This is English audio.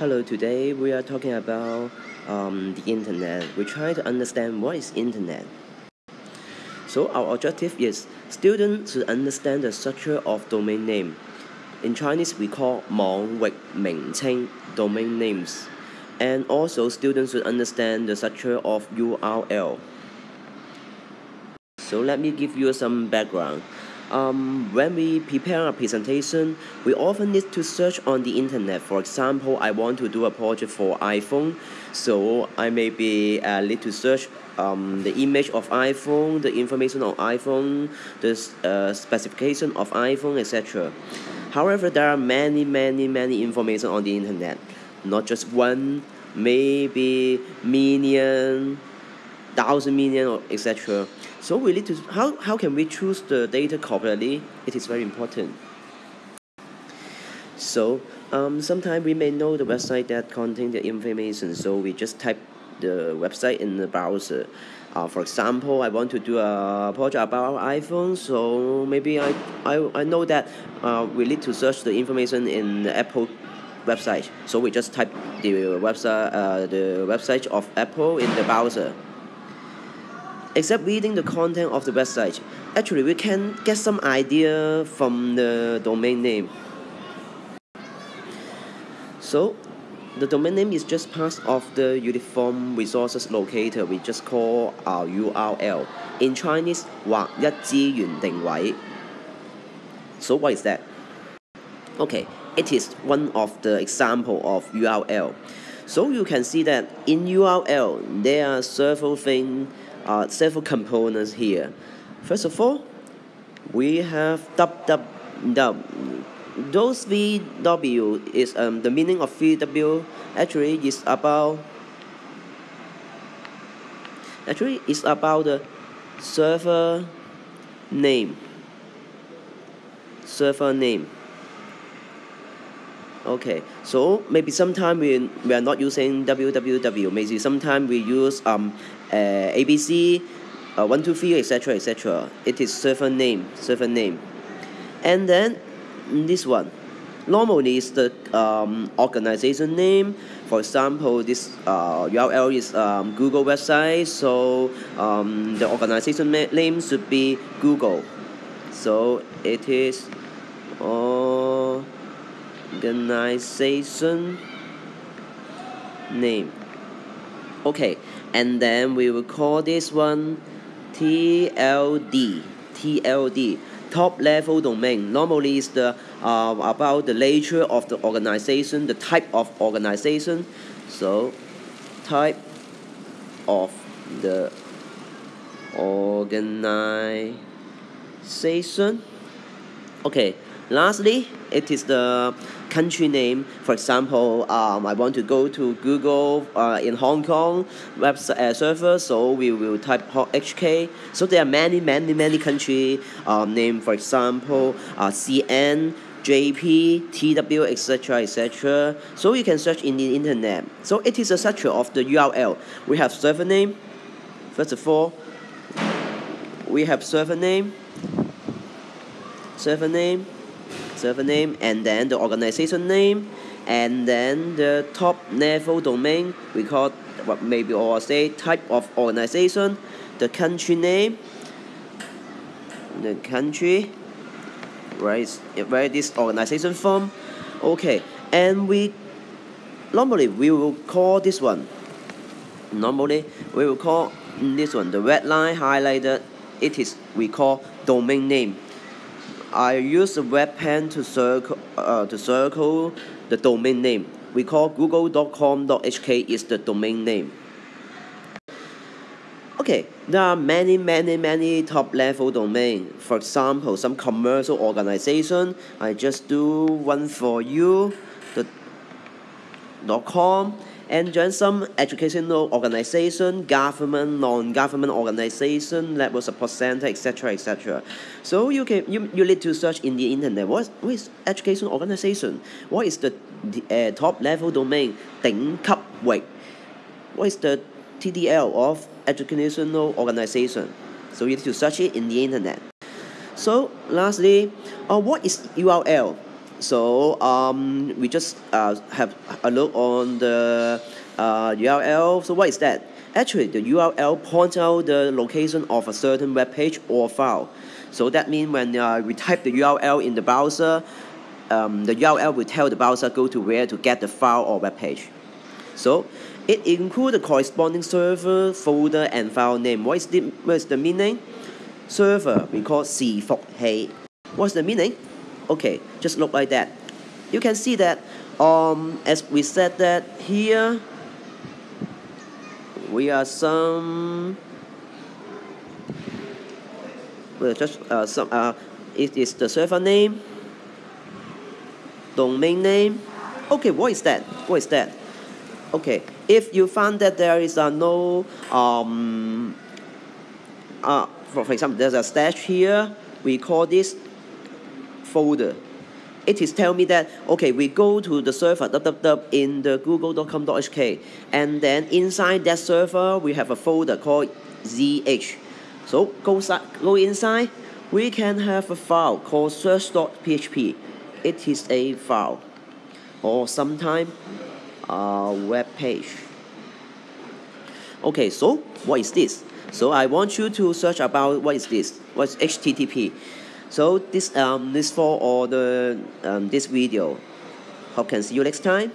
Hello, today we are talking about um, the internet. We try to understand what is internet. So our objective is students to understand the structure of domain name. In Chinese, we call 网域名称 domain names. And also students should understand the structure of URL. So let me give you some background. Um, when we prepare a presentation, we often need to search on the internet. For example, I want to do a project for iPhone, so I maybe uh, need to search um, the image of iPhone, the information on iPhone, the uh, specification of iPhone, etc. However, there are many, many, many information on the internet, not just one, maybe million, thousand million, or etc. So we need to, how, how can we choose the data correctly? It is very important. So um, sometimes we may know the website that contain the information, so we just type the website in the browser. Uh, for example, I want to do a project about iPhone, so maybe I, I, I know that uh, we need to search the information in the Apple website. So we just type the website, uh, the website of Apple in the browser except reading the content of the website, actually we can get some idea from the domain name. So the domain name is just part of the uniform resources locator we just call our URL. In Chinese, 划一资源定位. So what is that? Okay, it is one of the example of URL. So you can see that in URL there are several things uh, several components here. First of all, we have www. Those VW is um, the meaning of VW actually is about actually is about the server name server name okay so maybe sometime we, we are not using www maybe sometime we use um uh, ABC, uh, 1, 2, 3, etc., etc. It is server name, server name. And then this one, normally is the um, organization name. For example, this uh, URL is um, Google website, so um, the organization name should be Google. So it is organization name. Okay, and then we will call this one TLD TLD top level domain. Normally is the uh, about the nature of the organization the type of organization. So type of the organization. Okay lastly it is the country name. For example, um, I want to go to Google uh, in Hong Kong website uh, server, so we will type HK. So there are many, many, many country um, name. For example, uh, CN. JP, TW, etc., etc. So you can search in the internet. So it is a structure of the URL. We have server name. First of all, we have server name. Server name server name and then the organization name and then the top level domain we call what maybe or say type of organization the country name the country right where this organization from. Okay and we normally we will call this one normally we will call this one the red line highlighted it is we call domain name I use the web pen to circle uh, to circle the domain name. We call google.com.hk is the domain name. Okay, there are many, many, many top level domain. For example, some commercial organization. I just do one for you. The .com and join some educational organization, government, non-government organization, level support center, etc., etc. So you can you, you need to search in the internet what, what is education organization, what is the, the uh, top level domain 顶级域, what is the TDL of educational organization. So you need to search it in the internet. So lastly, uh, what is URL? so um, we just uh, have a look on the uh, URL. So what is that? Actually, the URL points out the location of a certain web page or file. So that means when uh, we type the URL in the browser, um, the URL will tell the browser go to where to get the file or web page. So it includes the corresponding server, folder, and file name. What is the, what is the meaning? Server, we call 伺服器. What's the meaning? Okay, just look like that. You can see that um, as we said that here we are some well, just uh, some uh, it is the server name domain name. Okay what is that? What is that? Okay if you find that there is uh, no um, uh, for, for example there's a slash here we call this folder. It is tell me that okay we go to the server www in the google.com.hk and then inside that server we have a folder called zh so go, go inside we can have a file called search.php it is a file. Or sometime a web page. Okay so what is this? So I want you to search about what is this? What's HTTP so this um this for all the um, this video. Hope can see you next time